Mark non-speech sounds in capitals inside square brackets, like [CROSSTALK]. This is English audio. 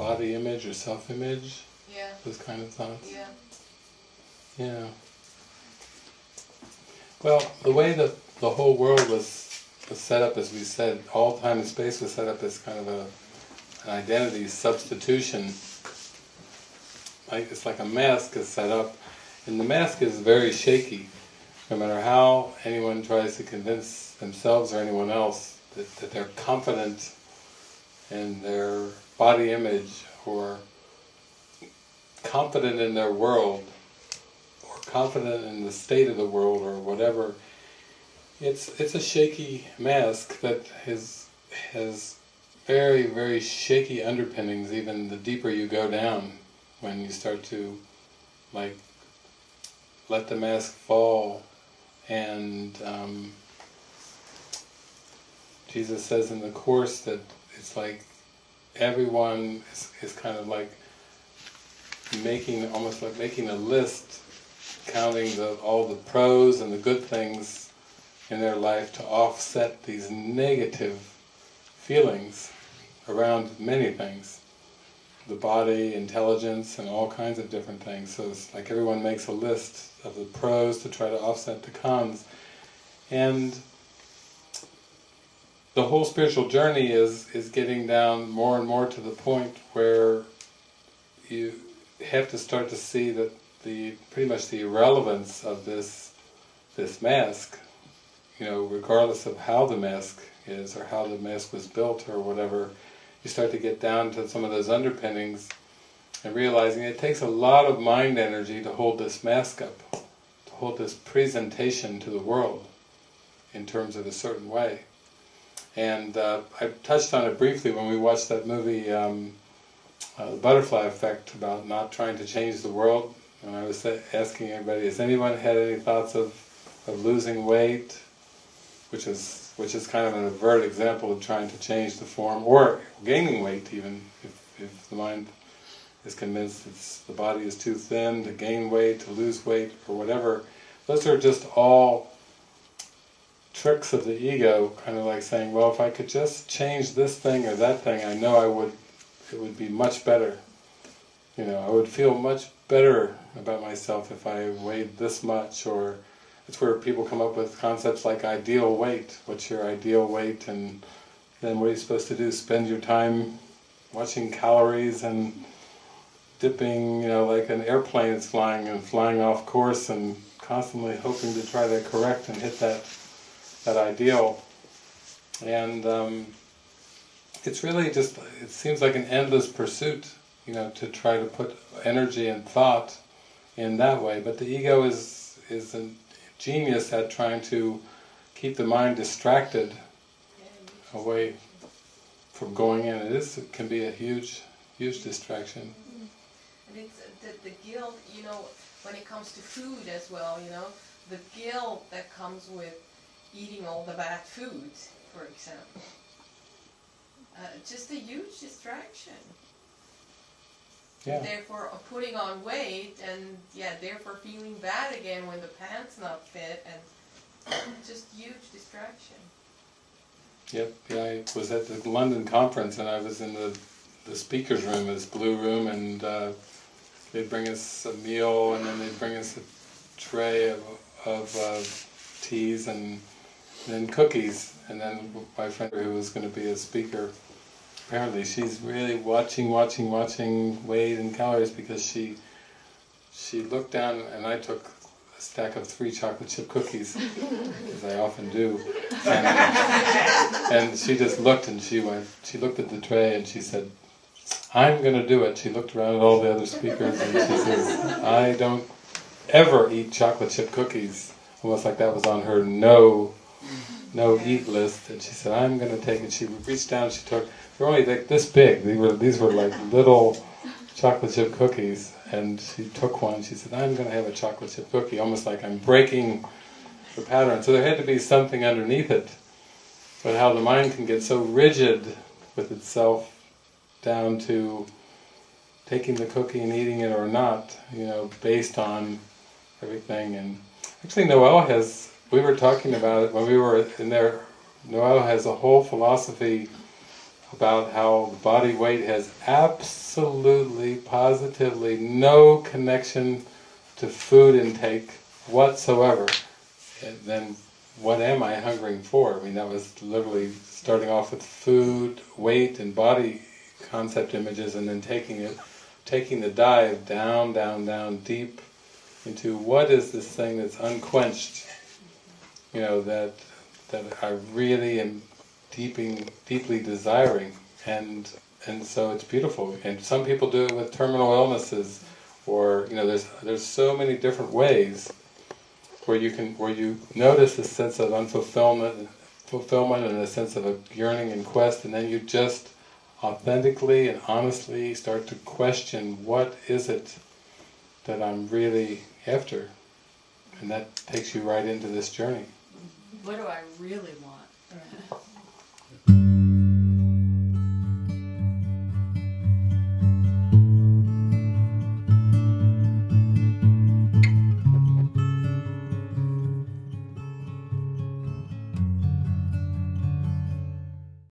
body image or self-image, Yeah, those kind of thoughts. yeah. Yeah. Well, the way that the whole world was, was set up, as we said, all time and space was set up as kind of a, an identity substitution. Like it's like a mask is set up, and the mask is very shaky. No matter how anyone tries to convince themselves or anyone else that, that they're confident in their body image or confident in their world, or confident in the state of the world or whatever, it's it's a shaky mask that has has very very shaky underpinnings. Even the deeper you go down, when you start to like let the mask fall, and um, Jesus says in the course that it's like everyone is, is kind of like making almost like making a list, counting the, all the pros and the good things in their life to offset these negative feelings around many things. The body, intelligence, and all kinds of different things. So it's like everyone makes a list of the pros to try to offset the cons. And the whole spiritual journey is, is getting down more and more to the point where you have to start to see that the pretty much the irrelevance of this this mask, you know, regardless of how the mask is or how the mask was built or whatever, you start to get down to some of those underpinnings and realizing it takes a lot of mind energy to hold this mask up, to hold this presentation to the world in terms of a certain way. And uh, I touched on it briefly when we watched that movie, um, uh, The Butterfly Effect, about not trying to change the world. And I was asking everybody, has anyone had any thoughts of, of losing weight? Which is, which is kind of an overt example of trying to change the form, or gaining weight even, if, if the mind is convinced it's, the body is too thin to gain weight, to lose weight, or whatever. Those are just all tricks of the ego, kind of like saying, well, if I could just change this thing or that thing, I know I would, it would be much better. You know, I would feel much better about myself if I weighed this much, or it's where people come up with concepts like ideal weight. What's your ideal weight? And then what are you supposed to do? Spend your time watching calories and dipping, you know, like an airplane is flying and flying off course and constantly hoping to try to correct and hit that that ideal. And um, it's really just, it seems like an endless pursuit, you know, to try to put energy and thought in that way. But the ego is, is a genius at trying to keep the mind distracted away from going in. It is, it can be a huge, huge distraction. And it's the, the guilt, you know, when it comes to food as well, you know, the guilt that comes with eating all the bad food, for example. Uh, just a huge distraction. Yeah. Therefore, uh, putting on weight and yeah, therefore feeling bad again when the pants not fit and [COUGHS] just huge distraction. Yep, yeah, I was at the London conference and I was in the, the speaker's room, this blue room, and uh, they'd bring us a meal and then they'd bring us a tray of, of uh, teas and then cookies. And then my friend who was going to be a speaker, apparently she's really watching, watching, watching weight and calories because she she looked down and I took a stack of three chocolate chip cookies, as I often do. And, and she just looked and she went, she looked at the tray and she said, I'm going to do it. She looked around at all the other speakers and she says, I don't ever eat chocolate chip cookies. Almost like that was on her no no eat list. And she said, I'm going to take it. She reached down, she took, they're only like this big. These were, these were like little chocolate chip cookies. And she took one, she said, I'm going to have a chocolate chip cookie. Almost like I'm breaking the pattern. So there had to be something underneath it. But how the mind can get so rigid with itself down to taking the cookie and eating it or not, you know, based on everything. And actually Noel has, we were talking about it when we were in there, Noel has a whole philosophy about how body weight has absolutely, positively no connection to food intake whatsoever, and then what am I hungering for? I mean, that was literally starting off with food, weight, and body concept images, and then taking it, taking the dive down, down, down, deep into what is this thing that's unquenched, you know, that that I really am deeping, deeply desiring, and and so it's beautiful. And some people do it with terminal illnesses, or you know, there's there's so many different ways where you can where you notice a sense of unfulfillment, fulfillment, and a sense of a yearning and quest, and then you just authentically and honestly start to question what is it that I'm really after, and that takes you right into this journey. What do I really want? [LAUGHS]